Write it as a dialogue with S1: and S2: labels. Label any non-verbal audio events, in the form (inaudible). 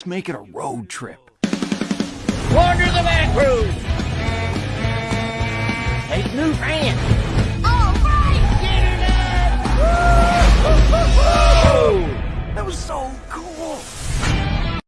S1: Let's make it a road trip.
S2: Wander the back cruise! Take new fans! Right.
S1: (laughs) That was so cool!